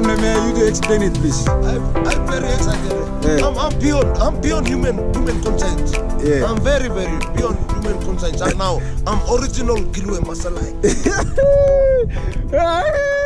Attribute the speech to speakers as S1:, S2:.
S1: in you become the mayor, you to explain it, please.
S2: I'm, I'm very excited.
S1: Yeah.
S2: I'm, I'm beyond. I'm beyond human human conscience.
S1: Yeah.
S2: I'm very very beyond human conscience. And now I'm original Kilwe Masalai.